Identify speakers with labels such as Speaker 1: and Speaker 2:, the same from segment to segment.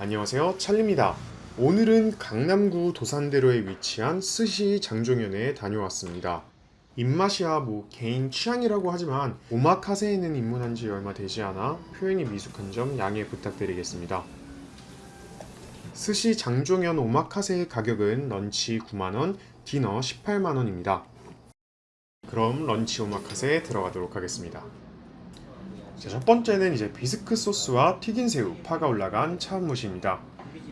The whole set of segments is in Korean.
Speaker 1: 안녕하세요. 찰리입니다. 오늘은 강남구 도산대로에 위치한 스시 장종현에 다녀왔습니다. 입맛이야 뭐 개인 취향이라고 하지만 오마카세에는 입문한 지 얼마 되지 않아 표현이 미숙한 점 양해 부탁드리겠습니다. 스시 장종현 오마카세의 가격은 런치 9만원, 디너 18만원입니다. 그럼 런치 오마카세에 들어가도록 하겠습니다. 자, 첫 번째는 이제 비스크 소스와 튀긴 새우, 파가 올라간 차완무시입니다.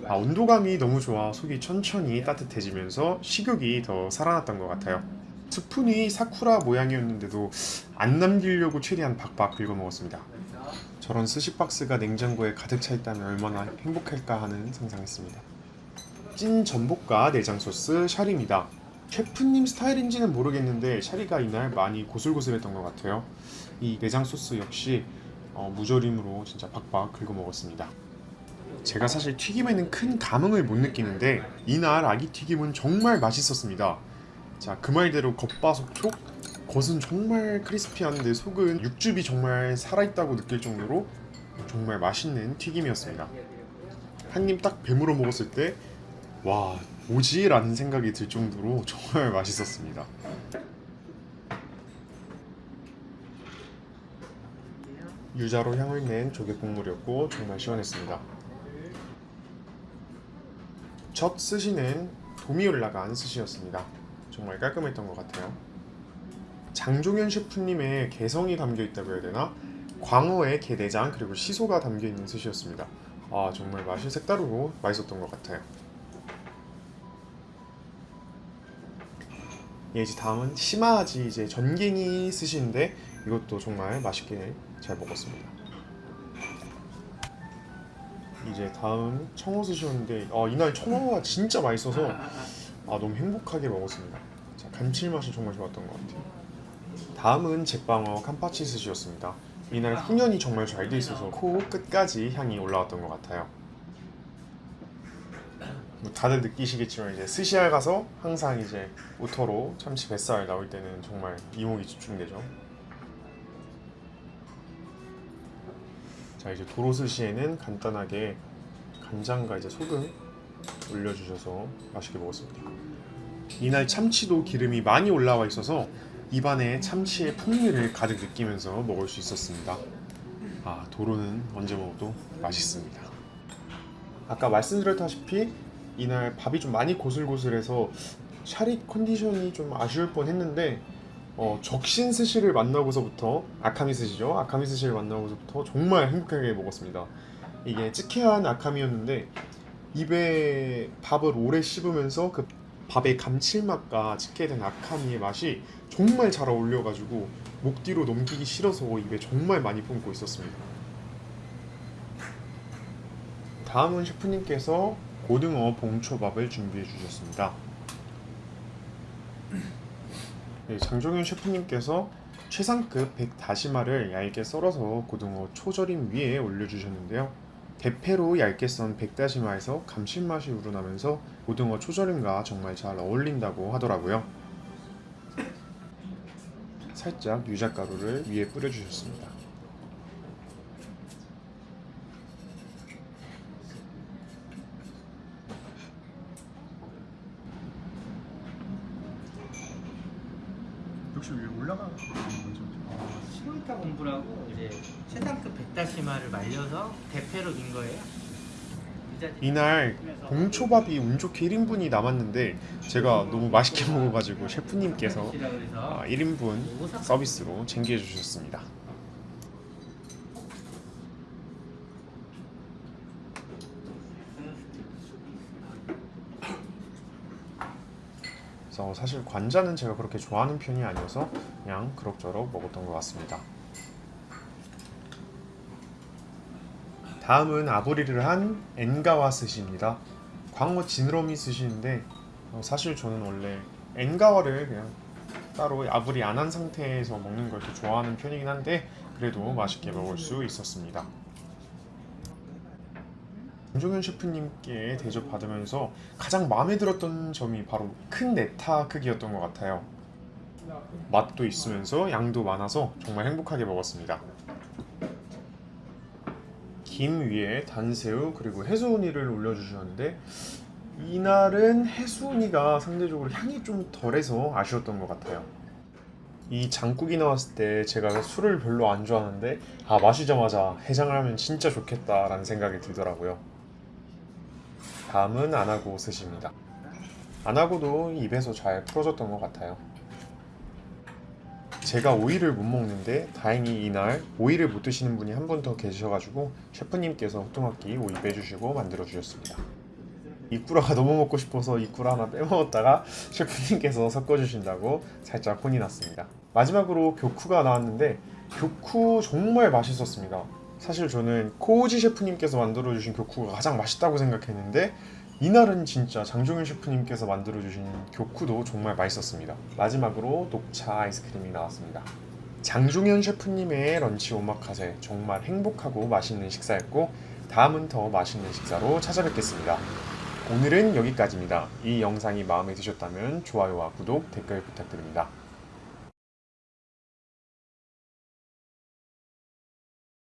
Speaker 1: 아, 온도감이 너무 좋아 속이 천천히 따뜻해지면서 식욕이 더 살아났던 것 같아요. 스푼이 사쿠라 모양이었는데도 안 남기려고 최대한 박박 긁어 먹었습니다. 저런 스시박스가 냉장고에 가득 차 있다면 얼마나 행복할까 하는 상상했습니다. 찐 전복과 내장 소스 샤리입니다. 셰프님 스타일인지는 모르겠는데 샤리가 이날 많이 고슬고슬했던 것 같아요. 이 내장 소스 역시 어, 무조림으로 진짜 박박 긁어 먹었습니다. 제가 사실 튀김에는 큰 감흥을 못 느끼는데 이날 아기 튀김은 정말 맛있었습니다. 자, 그 말대로 겉바속촉 겉은 정말 크리스피한데 속은 육즙이 정말 살아있다고 느낄 정도로 정말 맛있는 튀김이었습니다. 한 입딱 베물어 먹었을 때 와, 뭐지? 라는 생각이 들 정도로 정말 맛있었습니다. 유자로 향을 낸 조개 국물이었고 정말 시원했습니다. 첫 스시는 돔이 올라간 스시였습니다. 정말 깔끔했던 것 같아요. 장종현 셰프님의 개성이 담겨 있다고 해야 되나? 광어의 게내장 그리고 시소가 담겨 있는 스시였습니다. 아 정말 맛이 색다르고 맛있었던 것 같아요. 예, 이제 다음은 시마지 이제 전갱이 스시인데 이것도 정말 맛있게 잘 먹었습니다. 이제 다음 청어 스시였는데 아, 이날 청어가 진짜 맛있어서 아, 너무 행복하게 먹었습니다. 자, 감칠맛이 정말 좋았던 것 같아요. 다음은 제빵어 캄파치 스시였습니다. 이날 훈연이 정말 잘 돼 있어서 코 끝까지 향이 올라왔던 것 같아요. 뭐 다들 느끼시겠지만 이제 스시알 가서 항상 이제 우터로 참치 뱃살 나올 때는 정말 이목이 집중되죠. 자 이제 도로스시에는 간단하게 간장과 이제 소금 올려주셔서 맛있게 먹었습니다. 이날 참치도 기름이 많이 올라와 있어서 입안에 참치의 풍미를 가득 느끼면서 먹을 수 있었습니다. 아 도로는 언제 먹어도 맛있습니다. 아까 말씀드렸다시피 이날 밥이 좀 많이 고슬고슬해서 샤리 컨디션이 좀 아쉬울 뻔했는데 어, 적신 스시를 만나고서부터 아카미 스시죠? 아카미 스시를 만나고서부터 정말 행복하게 먹었습니다. 이게 찌케한 아카미였는데 입에 밥을 오래 씹으면서 그 밥의 감칠맛과 찌케된 아카미의 맛이 정말 잘 어울려가지고 목 뒤로 넘기기 싫어서 입에 정말 많이 품고 있었습니다. 다음은 셰프님께서 고등어 봉초밥을 준비해 주셨습니다 네, 장종현 셰프님께서 최상급 백 다시마를 얇게 썰어서 고등어 초절임 위에 올려주셨는데요. 대패로 얇게 썬 백다시마에서 감칠맛이 우러나면서 고등어 초절임과 정말 잘 어울린다고 하더라고요. 살짝 유자가루를 위에 뿌려주셨습니다. 역시 위에 올라가는 거죠.
Speaker 2: 어, 시골타 공부라고 이제 최상급 백다시마를 말려서 대패로 민 거예요.
Speaker 1: 이날 봉초밥이 운 좋게 1인분이 남았는데 제가 너무 맛있게 먹어가지고 셰프님께서
Speaker 2: 이라 그래서
Speaker 1: 아, 1인분 서비스로 챙겨주셨습니다. 그래서 사실 관자는 제가 그렇게 좋아하는 편이 아니어서 그냥 그럭저럭 먹었던 것 같습니다. 다음은 아브리를 한 엔가와 스시입니다. 광어 지느러미 스시인데 어, 사실 저는 원래 엔가와를 그냥 따로 아브리 안 한 상태에서 먹는 걸 더 좋아하는 편이긴 한데 그래도 맛있게 먹을 수 있었습니다. 김종현 셰프님께 대접받으면서 가장 마음에 들었던 점이 바로 큰 네타 크기였던 것 같아요. 맛도 있으면서 양도 많아서 정말 행복하게 먹었습니다. 김 위에 단새우 그리고 해수우니를 올려주셨는데 이날은 해수우니가 상대적으로 향이 좀 덜해서 아쉬웠던 것 같아요. 이 장국이 나왔을 때 제가 술을 별로 안 좋아하는데 아 마시자마자 해장을 하면 진짜 좋겠다라는 생각이 들더라고요. 다음은 안하고 스시입니다. 안하고도 입에서 잘 풀어졌던 것 같아요. 제가 오이를 못 먹는데 다행히 이날 오이를 못 드시는 분이 한 분 더 계셔가지고 셰프님께서 호두막기 오이 빼주시고 만들어 주셨습니다. 이꾸라가 너무 먹고 싶어서 이꾸라 하나 빼먹었다가 셰프님께서 섞어주신다고 살짝 혼이 났습니다. 마지막으로 교쿠가 나왔는데 교쿠 정말 맛있었습니다. 사실 저는 코우지 셰프님께서 만들어주신 교쿠가 가장 맛있다고 생각했는데 이날은 진짜 장종윤 셰프님께서 만들어주신 교쿠도 정말 맛있었습니다. 마지막으로 녹차 아이스크림이 나왔습니다. 장종현 셰프님의 런치 오마카세 정말 행복하고 맛있는 식사였고 다음은 더 맛있는 식사로 찾아뵙겠습니다. 오늘은 여기까지입니다. 이 영상이 마음에 드셨다면 좋아요와 구독, 댓글 부탁드립니다.